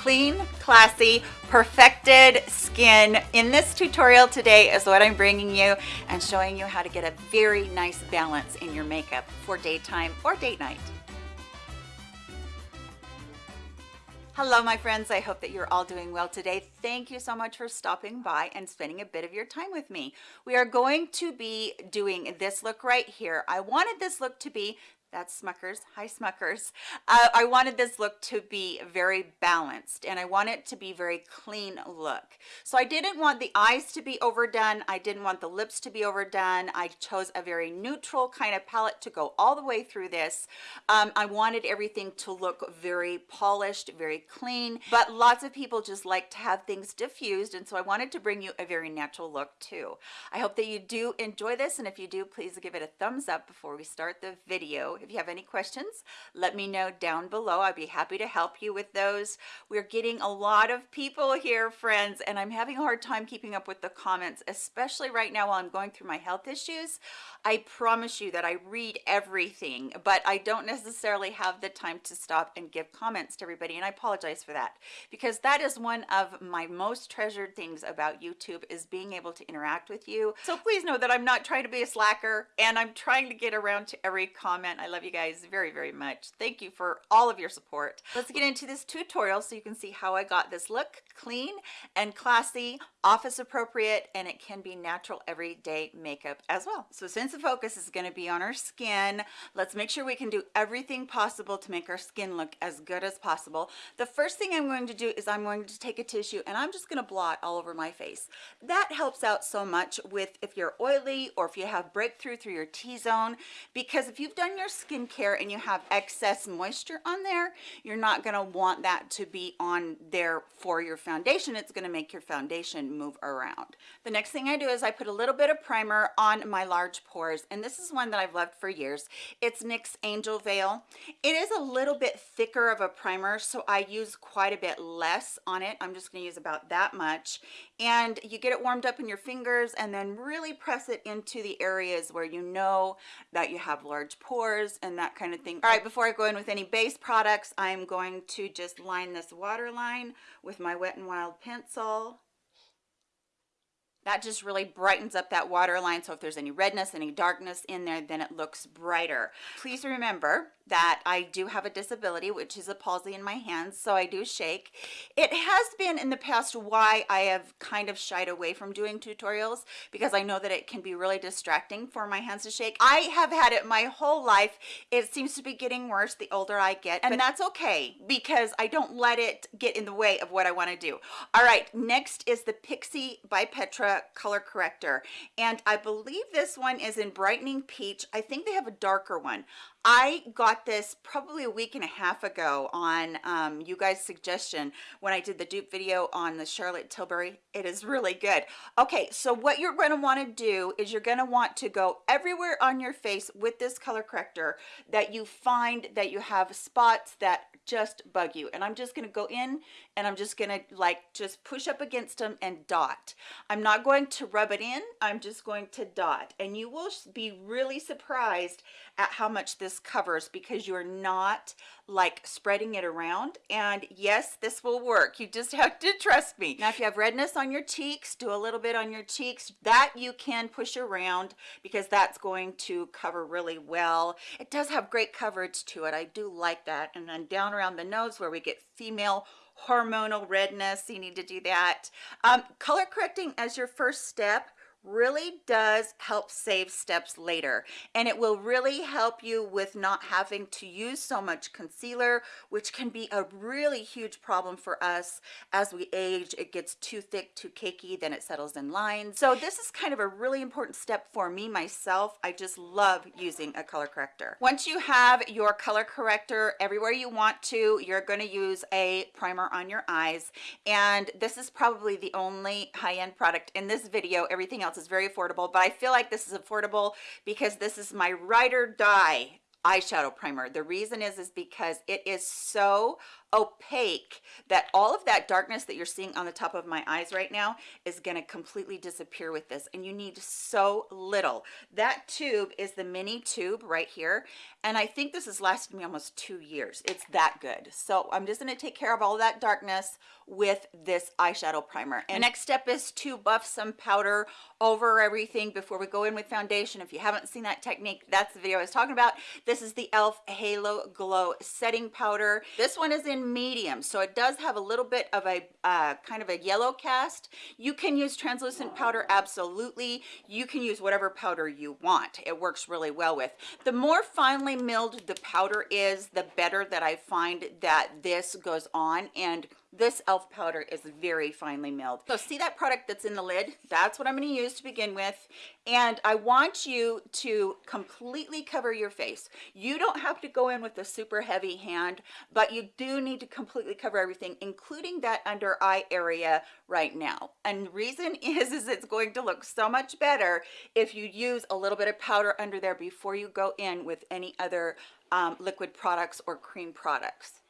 clean, classy, perfected skin. In this tutorial today is what I'm bringing you and showing you how to get a very nice balance in your makeup for daytime or date night. Hello, my friends. I hope that you're all doing well today. Thank you so much for stopping by and spending a bit of your time with me. We are going to be doing this look right here. I wanted this look to be that's Smuckers. Hi, Smuckers. Uh, I wanted this look to be very balanced and I want it to be very clean look. So I didn't want the eyes to be overdone. I didn't want the lips to be overdone. I chose a very neutral kind of palette to go all the way through this. Um, I wanted everything to look very polished, very clean, but lots of people just like to have things diffused. And so I wanted to bring you a very natural look too. I hope that you do enjoy this. And if you do, please give it a thumbs up before we start the video if you have any questions, let me know down below. I'd be happy to help you with those. We're getting a lot of people here, friends, and I'm having a hard time keeping up with the comments, especially right now while I'm going through my health issues. I promise you that I read everything, but I don't necessarily have the time to stop and give comments to everybody, and I apologize for that because that is one of my most treasured things about YouTube is being able to interact with you. So please know that I'm not trying to be a slacker, and I'm trying to get around to every comment. I love you guys very, very much. Thank you for all of your support. Let's get into this tutorial so you can see how I got this look clean and classy, office appropriate, and it can be natural everyday makeup as well. So since the focus is going to be on our skin let's make sure we can do everything possible to make our skin look as good as possible the first thing i'm going to do is i'm going to take a tissue and i'm just going to blot all over my face that helps out so much with if you're oily or if you have breakthrough through your t-zone because if you've done your skincare and you have excess moisture on there you're not going to want that to be on there for your it's going to make your foundation move around. The next thing i do is i put a little bit of primer on my large pores and this is one that I've loved for years. It's NYX Angel Veil. It is a little bit thicker of a primer so I use quite a bit less on it. I'm just going to use about that much and you get it warmed up in your fingers and then really press it into the areas where you know that you have large pores and that kind of thing. All right before I go in with any base products I'm going to just line this waterline with my Wet n Wild pencil. That just really brightens up that waterline so if there's any redness any darkness in there then it looks brighter. Please remember that I do have a disability which is a palsy in my hands so I do shake. It has been in the past why I have kind of shied away from doing tutorials because I know that it can be really distracting for my hands to shake. I have had it my whole life. It seems to be getting worse the older I get and that's okay because I don't let it get in the way of what I want to do. All right next is the Pixi by Petra color corrector and I believe this one is in brightening peach. I think they have a darker one. I got this probably a week and a half ago on um, you guys suggestion when I did the dupe video on the Charlotte Tilbury. It is really good. Okay so what you're going to want to do is you're going to want to go everywhere on your face with this color corrector that you find that you have spots that just bug you. And I'm just going to go in and I'm just going to like just push up against them and dot. I'm not going to rub it in. I'm just going to dot. And you will be really surprised at how much this covers because you're not like spreading it around. And yes this will work. You just have to trust me. Now if you have redness on your cheeks do a little bit on your cheeks. That you can push around because that's going to cover really well. It does have great coverage to it. I do like that. And then down around the nose where we get female hormonal redness you need to do that. Um, color correcting as your first step really does help save steps later and it will really help you with not having to use so much concealer which can be a really huge problem for us. As we age it gets too thick too cakey then it settles in lines. So this is kind of a really important step for me myself. I just love using a color corrector. Once you have your color corrector everywhere you want to you're going to use a primer on your eyes. And this is probably the only high-end product in this video. Everything else else is very affordable but i feel like this is affordable because this is my ride or die eyeshadow primer. The reason is is because it is so opaque that all of that darkness that you're seeing on the top of my eyes right now is going to completely disappear with this and you need so little. That tube is the mini tube right here and i think this has lasted me almost two years. It's that good. So i'm just going to take care of all that darkness with this eyeshadow primer. And next step is to buff some powder over everything before we go in with foundation. If you haven't seen that technique that's the video i was talking about. This is the elf halo glow setting powder. This one is in medium. So it does have a little bit of a uh, kind of a yellow cast. You can use translucent powder absolutely. You can use whatever powder you want. It works really well with. The more finely milled the powder is the better that i find that this goes on. And this elf powder is very finely milled. So see that product that's in the lid? That's what i'm going to use to begin with. And i want you to completely cover your face. You don't have to go in with a super heavy hand but you do need to completely cover everything including that under eye area right now. And reason is is it's going to look so much better if you use a little bit of powder under there before you go in with any other um, liquid products or cream products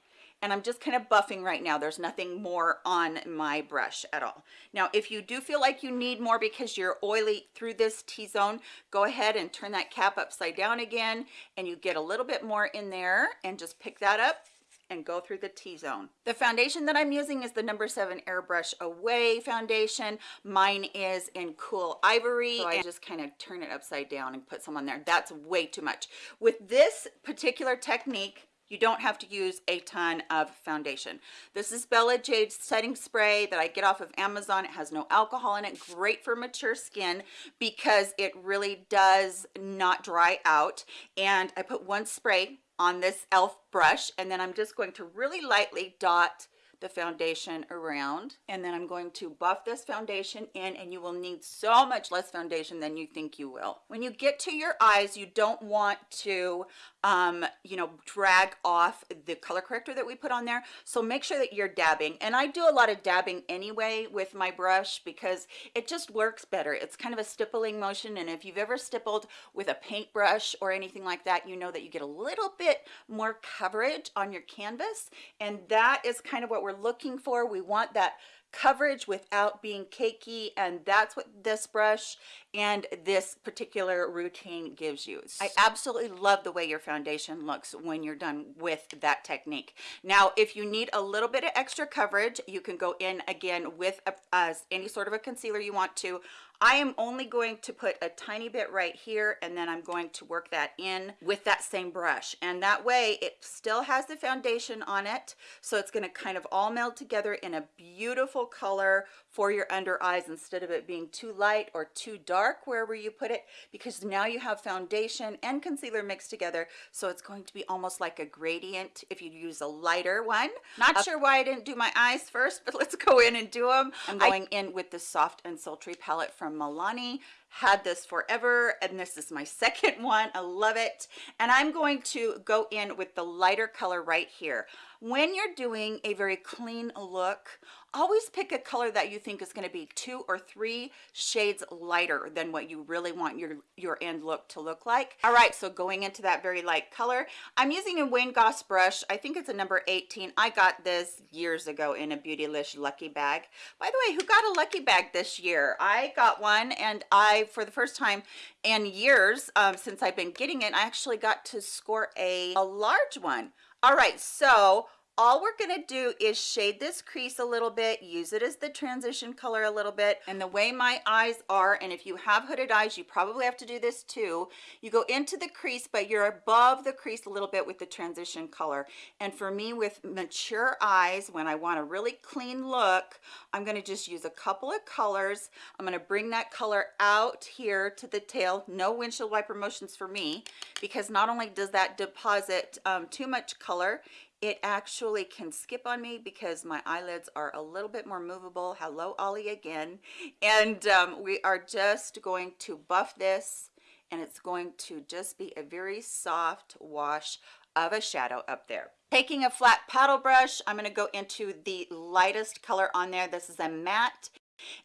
and I'm just kind of buffing right now. There's nothing more on my brush at all. Now, if you do feel like you need more because you're oily through this T-zone, go ahead and turn that cap upside down again and you get a little bit more in there and just pick that up and go through the T-zone. The foundation that I'm using is the number seven airbrush away foundation. Mine is in cool ivory. So I just kind of turn it upside down and put some on there. That's way too much. With this particular technique, you don't have to use a ton of foundation. This is Bella Jade setting spray that I get off of Amazon. It has no alcohol in it. Great for mature skin because it really does not dry out. And I put one spray on this e.l.f. brush and then I'm just going to really lightly dot the foundation around and then I'm going to buff this foundation in and you will need so much less foundation than you think you will. When you get to your eyes, you don't want to, um, you know, drag off the color corrector that we put on there. So make sure that you're dabbing. And I do a lot of dabbing anyway with my brush because it just works better. It's kind of a stippling motion. And if you've ever stippled with a paintbrush or anything like that, you know that you get a little bit more coverage on your canvas. And that is kind of what we're we're looking for. We want that coverage without being cakey and that's what this brush and this particular routine gives you. I absolutely love the way your foundation looks when you're done with that technique. Now if you need a little bit of extra coverage you can go in again with a, uh, any sort of a concealer you want to I am only going to put a tiny bit right here and then I'm going to work that in with that same brush. And that way it still has the foundation on it so it's going to kind of all meld together in a beautiful color for your under eyes instead of it being too light or too dark wherever you put it because now you have foundation and concealer mixed together so it's going to be almost like a gradient if you use a lighter one. Not uh, sure why I didn't do my eyes first but let's go in and do them I'm going I, in with the soft and sultry palette from from Milani. Had this forever and this is my second one. I love it. And I'm going to go in with the lighter color right here. When you're doing a very clean look always pick a color that you think is going to be two or three shades lighter than what you really want your your end look to look like. All right so going into that very light color i'm using a wayne goss brush. I think it's a number 18 i got this years ago in a beautylish lucky bag. By the way who got a lucky bag this year? I got one and i for the first time in years um, since i've been getting it i actually got to score a, a large one. All right so all we're to do is shade this crease a little bit use it as the transition color a little bit. And the way my eyes are and if you have hooded eyes you probably have to do this too. You go into the crease but you're above the crease a little bit with the transition color. And for me with mature eyes when I want a really clean look I'm going to just use a couple of colors. I'm going to bring that color out here to the tail. No windshield wiper motions for me because not only does that deposit um, too much color it actually can skip on me because my eyelids are a little bit more movable. Hello ollie again. And um, we are just going to buff this and it's going to just be a very soft wash of a shadow up there. Taking a flat paddle brush i'm going to go into the lightest color on there. This is a matte.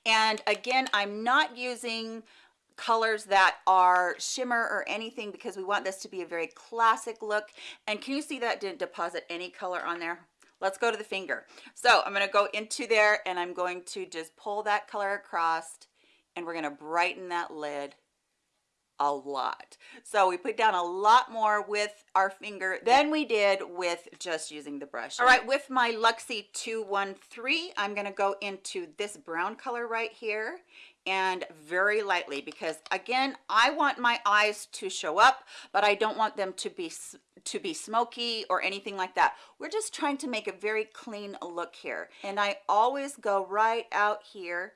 And again i'm not using colors that are shimmer or anything because we want this to be a very classic look. And can you see that didn't deposit any color on there? Let's go to the finger. So i'm going to go into there and i'm going to just pull that color across and we're going to brighten that lid a lot. So we put down a lot more with our finger than we did with just using the brush. All right with my luxie 213 i'm going to go into this brown color right here and very lightly because again i want my eyes to show up but i don't want them to be to be smoky or anything like that. We're just trying to make a very clean look here. And i always go right out here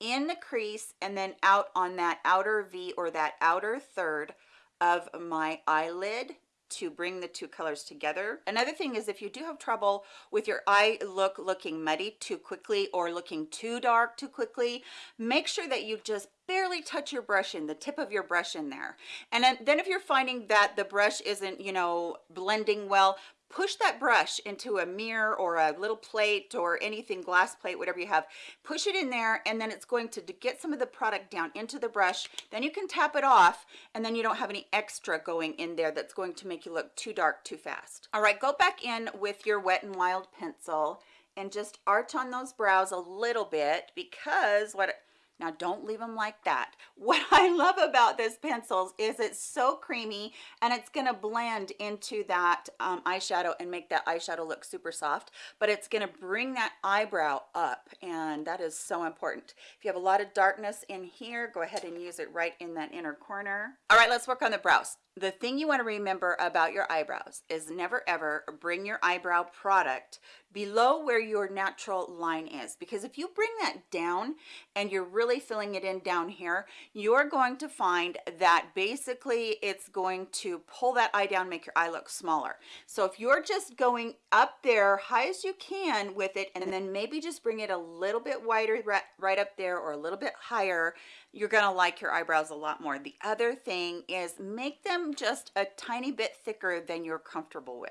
in the crease and then out on that outer V or that outer third of my eyelid to bring the two colors together. Another thing is if you do have trouble with your eye look looking muddy too quickly or looking too dark too quickly, make sure that you just barely touch your brush in the tip of your brush in there and then, if you're finding that the brush isn't you know blending well push that brush into a mirror or a little plate or anything glass plate whatever you have push it in there and then it's going to, get some of the product down into the brush. Then you can tap it off and then you don't have any extra going in there that's going to make you look too dark too fast. All right go back in with your wet and wild pencil and just arch on those brows a little bit because what now don't leave them like that. What I love about this pencils is it's so creamy and it's gonna blend into that um, eyeshadow and make that eyeshadow look super soft, but it's gonna bring that eyebrow up and that is so important. If you have a lot of darkness in here, go ahead and use it right in that inner corner. All right, let's work on the brows the thing you want to remember about your eyebrows is never ever bring your eyebrow product below where your natural line is because if you bring that down and you're really filling it in down here you're going to find that basically it's going to pull that eye down make your eye look smaller. So if you're just going up there high as you can with it and then maybe just bring it a little bit wider right up there or a little bit higher you're gonna like your eyebrows a lot more. The other thing is make them just a tiny bit thicker than you're comfortable with.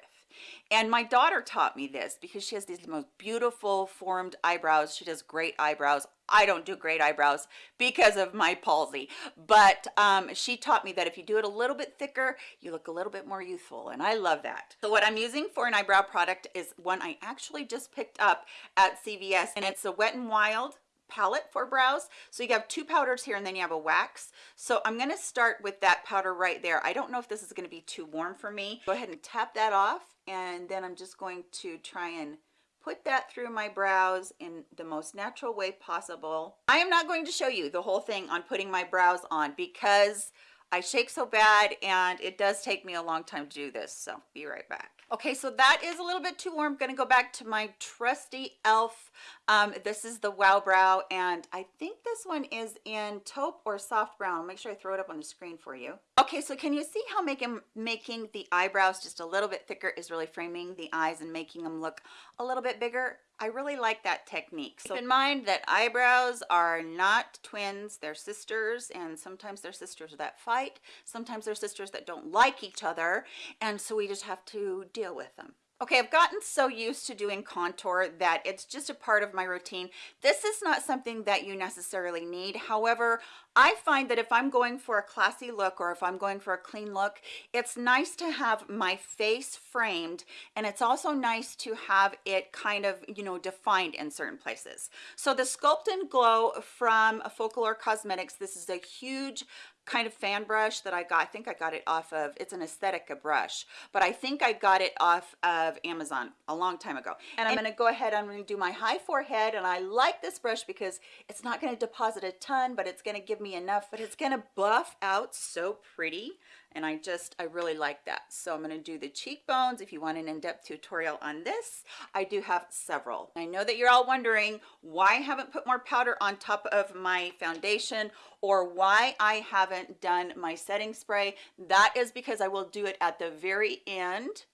And my daughter taught me this because she has these most beautiful formed eyebrows. She does great eyebrows. I don't do great eyebrows because of my palsy. But um, she taught me that if you do it a little bit thicker you look a little bit more youthful and I love that. So what I'm using for an eyebrow product is one I actually just picked up at CVS and it's a Wet n Wild palette for brows. So you have two powders here and then you have a wax. So i'm going to start with that powder right there. I don't know if this is going to be too warm for me. Go ahead and tap that off and then i'm just going to try and put that through my brows in the most natural way possible. I am not going to show you the whole thing on putting my brows on because I shake so bad and it does take me a long time to do this. So be right back okay so that is a little bit too warm. Gonna go back to my trusty e.l.f. Um, this is the wow brow and I think this one is in taupe or soft brown. I'll make sure I throw it up on the screen for you. Okay so can you see how making making the eyebrows just a little bit thicker is really framing the eyes and making them look a little bit bigger I really like that technique. So keep in mind that eyebrows are not twins, they're sisters, and sometimes they're sisters that fight, sometimes they're sisters that don't like each other, and so we just have to deal with them. Okay, I've gotten so used to doing contour that it's just a part of my routine. This is not something that you necessarily need. However, I find that if I'm going for a classy look or if I'm going for a clean look, it's nice to have my face framed and it's also nice to have it kind of, you know, defined in certain places. So the Sculpt and Glow from Folklore Cosmetics, this is a huge kind of fan brush that I got. I think I got it off of, it's an Aesthetica brush, but I think I got it off of Amazon a long time ago. And I'm gonna go ahead, I'm gonna do my high forehead, and I like this brush because it's not gonna deposit a ton, but it's gonna give me enough, but it's gonna buff out so pretty and I just I really like that. So I'm going to do the cheekbones. If you want an in-depth tutorial on this I do have several. I know that you're all wondering why I haven't put more powder on top of my foundation or why I haven't done my setting spray. That is because I will do it at the very end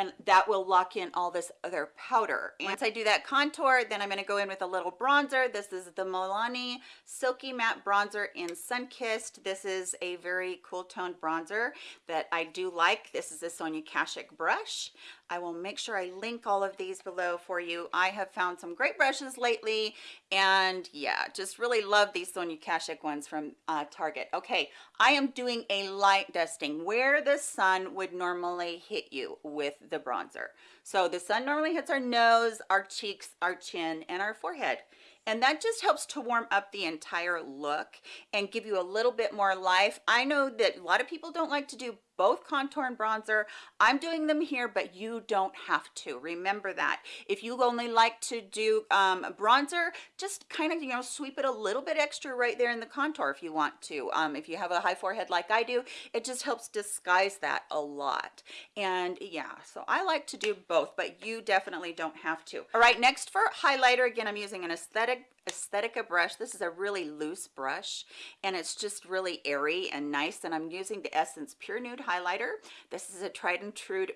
and that will lock in all this other powder. And once I do that contour, then I'm gonna go in with a little bronzer. This is the Milani Silky Matte Bronzer in Sunkissed. This is a very cool toned bronzer that I do like. This is a Sonia Kashuk brush. I will make sure I link all of these below for you. I have found some great brushes lately and yeah, just really love these Sonia Kashuk ones from uh, Target. Okay, I am doing a light dusting where the sun would normally hit you with the bronzer. So the sun normally hits our nose, our cheeks, our chin, and our forehead and that just helps to warm up the entire look and give you a little bit more life. I know that a lot of people don't like to do both contour and bronzer. I'm doing them here, but you don't have to. Remember that. If you only like to do um, bronzer, just kind of, you know, sweep it a little bit extra right there in the contour if you want to. Um, if you have a high forehead like I do, it just helps disguise that a lot. And yeah, so I like to do both, but you definitely don't have to. All right, next for highlighter, again, I'm using an aesthetic Aesthetica brush. This is a really loose brush and it's just really airy and nice. And I'm using the Essence Pure Nude Highlighter. This is a tried and true,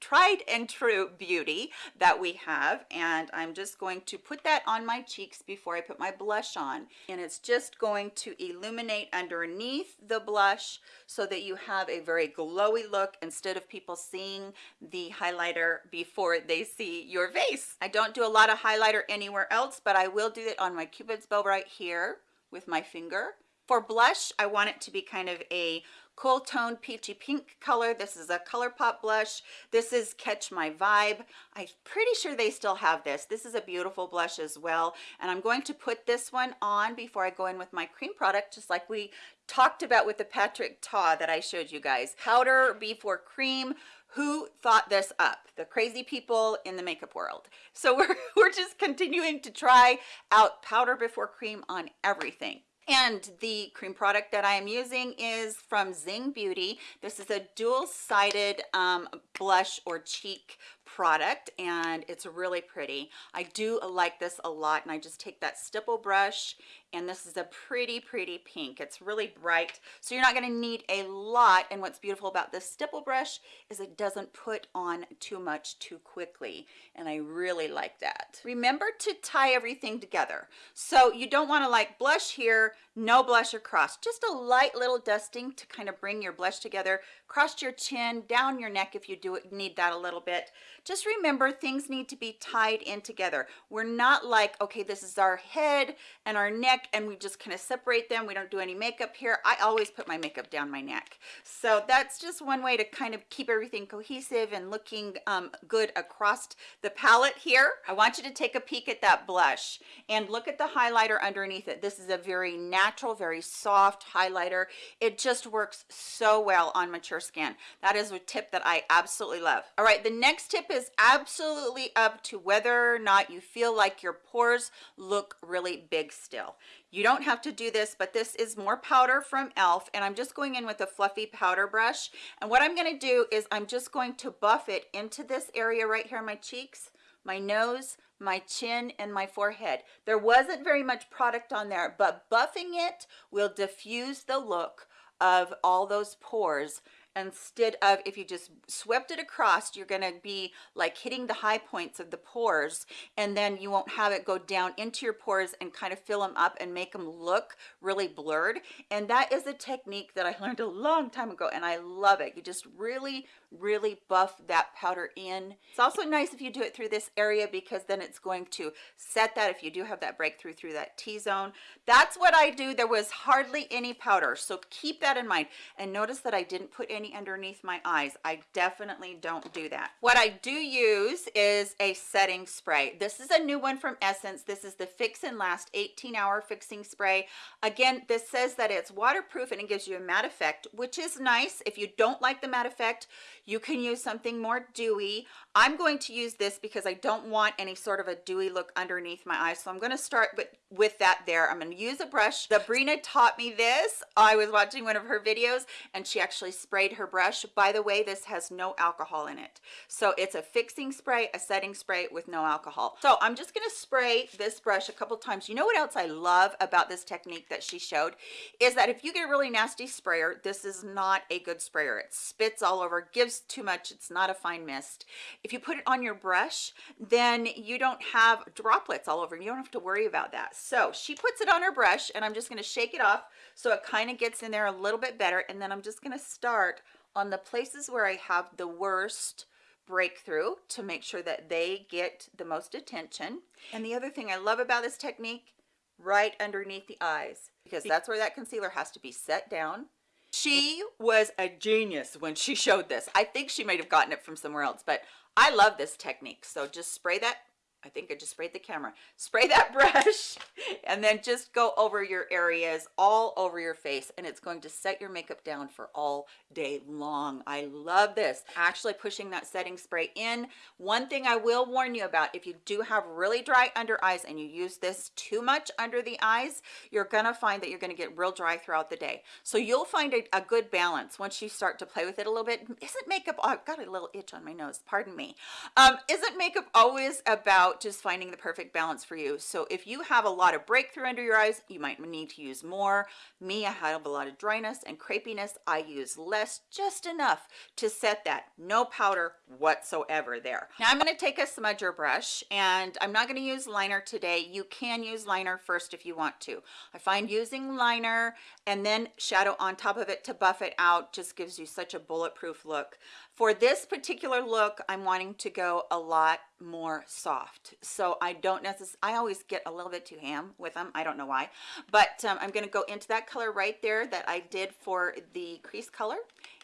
tried and true beauty that we have. And I'm just going to put that on my cheeks before I put my blush on. And it's just going to illuminate underneath the blush so that you have a very glowy look instead of people seeing the highlighter before they see your face. I don't do a lot of highlighter anywhere else, but I will do it on my cupid's bow right here with my finger for blush i want it to be kind of a cool tone peachy pink color. This is a ColourPop blush. This is catch my vibe. I'm pretty sure they still have this. This is a beautiful blush as well. And i'm going to put this one on before i go in with my cream product just like we talked about with the patrick ta that i showed you guys. Powder before cream. Who thought this up? The crazy people in the makeup world. So we're, we're just continuing to try out powder before cream on everything and the cream product that I am using is from Zing Beauty. This is a dual-sided um, blush or cheek product and it's really pretty. I do like this a lot and I just take that stipple brush and this is a pretty pretty pink. It's really bright so you're not going to need a lot and what's beautiful about this stipple brush is it doesn't put on too much too quickly and I really like that. Remember to tie everything together. So you don't want to like blush here no blush across just a light little dusting to kind of bring your blush together across your chin down your neck if you do need that a little bit just remember things need to be tied in together we're not like okay this is our head and our neck neck and we just kind of separate them. We don't do any makeup here. I always put my makeup down my neck. So that's just one way to kind of keep everything cohesive and looking um, good across the palette here. I want you to take a peek at that blush and look at the highlighter underneath it. This is a very natural, very soft highlighter. It just works so well on mature skin. That is a tip that I absolutely love. All right, the next tip is absolutely up to whether or not you feel like your pores look really big still. You don't have to do this, but this is more powder from e.l.f. and I'm just going in with a fluffy powder brush. And what I'm gonna do is I'm just going to buff it into this area right here my cheeks, my nose, my chin, and my forehead. There wasn't very much product on there, but buffing it will diffuse the look of all those pores instead of if you just swept it across you're going to be like hitting the high points of the pores and then you won't have it go down into your pores and kind of fill them up and make them look really blurred. And that is a technique that I learned a long time ago and I love it. You just really really buff that powder in. It's also nice if you do it through this area because then it's going to set that if you do have that breakthrough through that t-zone. That's what i do. There was hardly any powder so keep that in mind. And notice that i didn't put any underneath my eyes i definitely don't do that what i do use is a setting spray this is a new one from essence this is the fix and last 18 hour fixing spray again this says that it's waterproof and it gives you a matte effect which is nice if you don't like the matte effect you can use something more dewy. I'm going to use this because I don't want any sort of a dewy look underneath my eyes. So I'm going to start with, with that there. I'm going to use a brush. Sabrina taught me this. I was watching one of her videos and she actually sprayed her brush. By the way, this has no alcohol in it. So it's a fixing spray, a setting spray with no alcohol. So I'm just going to spray this brush a couple times. You know what else I love about this technique that she showed is that if you get a really nasty sprayer, this is not a good sprayer. It spits all over, gives too much it's not a fine mist if you put it on your brush then you don't have droplets all over you don't have to worry about that so she puts it on her brush and I'm just going to shake it off so it kind of gets in there a little bit better and then I'm just going to start on the places where I have the worst breakthrough to make sure that they get the most attention. And the other thing I love about this technique, right underneath the eyes, because that's where that concealer has to be set down. She was a genius when she showed this. I think she might have gotten it from somewhere else, but I love this technique. So just spray that I think I just sprayed the camera. Spray that brush and then just go over your areas all over your face and it's going to set your makeup down for all day long. I love this. Actually pushing that setting spray in. One thing I will warn you about, if you do have really dry under eyes and you use this too much under the eyes, you're gonna find that you're gonna get real dry throughout the day. So you'll find a, a good balance once you start to play with it a little bit. Isn't makeup, oh, I've got a little itch on my nose, pardon me. Um, isn't makeup always about about just finding the perfect balance for you. So if you have a lot of breakthrough under your eyes, you might need to use more. Me, I have a lot of dryness and crepiness. I use less, just enough to set that. No powder whatsoever there. Now I'm gonna take a smudger brush and I'm not gonna use liner today. You can use liner first if you want to. I find using liner and then shadow on top of it to buff it out just gives you such a bulletproof look. For this particular look, I'm wanting to go a lot more soft. So I don't necessarily, I always get a little bit too ham with them. I don't know why, but um, I'm going to go into that color right there that I did for the crease color.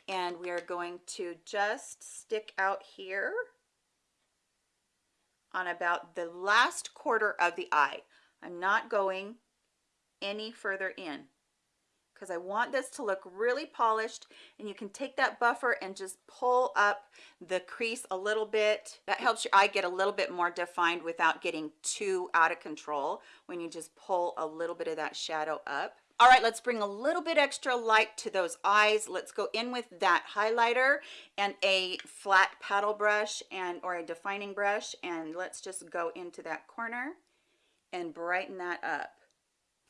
And we are going to just stick out here on about the last quarter of the eye. I'm not going any further in because I want this to look really polished and you can take that buffer and just pull up the crease a little bit. That helps your eye get a little bit more defined without getting too out of control when you just pull a little bit of that shadow up. All right, let's bring a little bit extra light to those eyes. Let's go in with that highlighter and a flat paddle brush and or a defining brush and let's just go into that corner and brighten that up.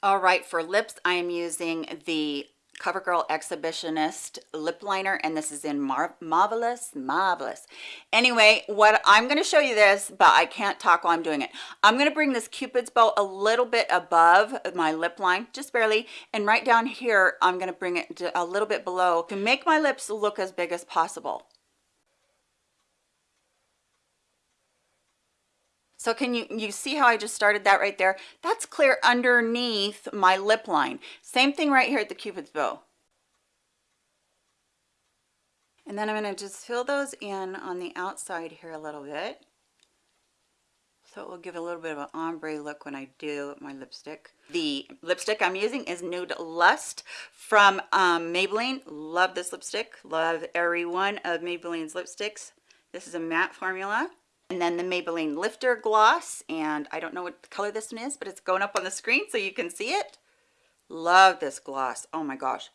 All right, for lips, I am using the CoverGirl Exhibitionist lip liner, and this is in Mar Marvelous, Marvelous. Anyway, what I'm going to show you this, but I can't talk while I'm doing it. I'm going to bring this Cupid's bow a little bit above my lip line, just barely, and right down here, I'm going to bring it a little bit below to make my lips look as big as possible. So can you, you see how I just started that right there? That's clear underneath my lip line. Same thing right here at the Cupid's bow. And then I'm going to just fill those in on the outside here a little bit. So it will give a little bit of an ombre look when I do my lipstick. The lipstick I'm using is Nude Lust from um, Maybelline. Love this lipstick. Love every one of Maybelline's lipsticks. This is a matte formula and then the Maybelline Lifter Gloss and I don't know what color this one is but it's going up on the screen so you can see it love this gloss oh my gosh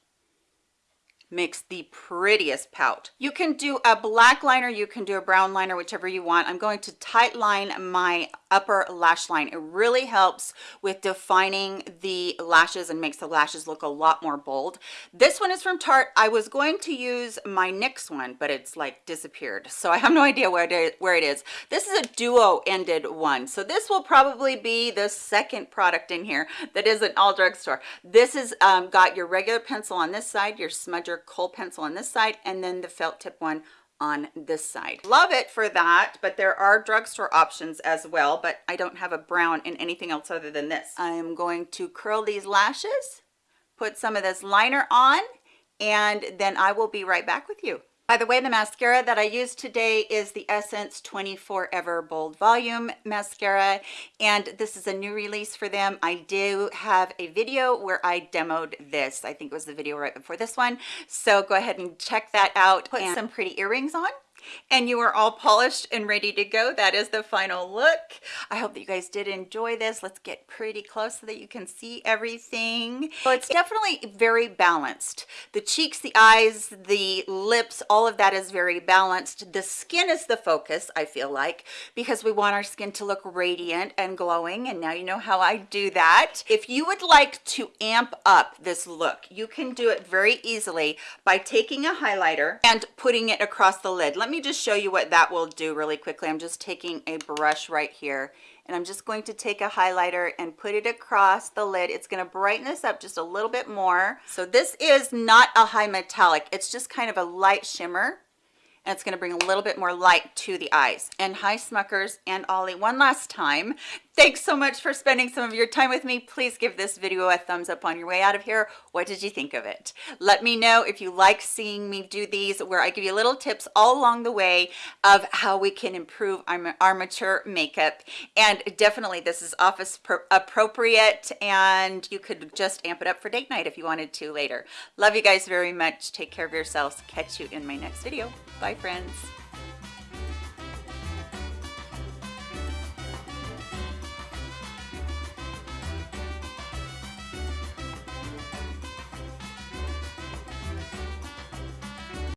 makes the prettiest pout. You can do a black liner, you can do a brown liner, whichever you want. I'm going to tight line my upper lash line. It really helps with defining the lashes and makes the lashes look a lot more bold. This one is from Tarte. I was going to use my NYX one, but it's like disappeared. So I have no idea where it is. Where it is. This is a duo ended one. So this will probably be the second product in here that is an all drugstore. This has um, got your regular pencil on this side, your smudger kohl pencil on this side and then the felt tip one on this side. Love it for that but there are drugstore options as well but i don't have a brown in anything else other than this. I am going to curl these lashes put some of this liner on and then i will be right back with you by the way, the mascara that I used today is the Essence 24 Ever Bold Volume Mascara, and this is a new release for them. I do have a video where I demoed this. I think it was the video right before this one. So go ahead and check that out. Put some pretty earrings on and you are all polished and ready to go. That is the final look. I hope that you guys did enjoy this. Let's get pretty close so that you can see everything. Well it's definitely very balanced. The cheeks the eyes the lips all of that is very balanced. The skin is the focus i feel like because we want our skin to look radiant and glowing and now you know how i do that. If you would like to amp up this look you can do it very easily by taking a highlighter and putting it across the lid. Let me me just show you what that will do really quickly. I'm just taking a brush right here and I'm just going to take a highlighter and put it across the lid. It's going to brighten this up just a little bit more. So this is not a high metallic. It's just kind of a light shimmer. And it's going to bring a little bit more light to the eyes. And hi Smuckers and Ollie, one last time, thanks so much for spending some of your time with me. Please give this video a thumbs up on your way out of here. What did you think of it? Let me know if you like seeing me do these where I give you little tips all along the way of how we can improve our, our mature makeup. And definitely this is office appropriate and you could just amp it up for date night if you wanted to later. Love you guys very much. Take care of yourselves. Catch you in my next video. Bye friends.